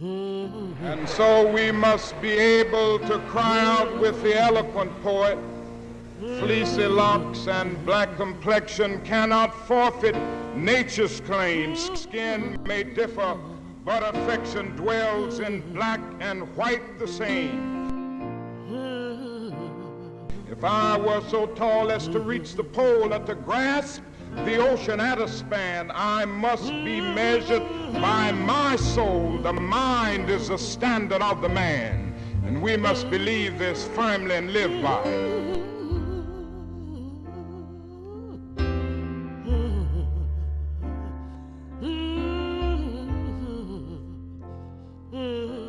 And so we must be able to cry out with the eloquent poet Fleecy locks and black complexion cannot forfeit nature's claims. Skin may differ, but affection dwells in black and white the same. If I were so tall as to reach the pole and to grasp the ocean at a span. I must be measured by my soul. The mind is the standard of the man, and we must believe this firmly and live by it. Mm-hmm.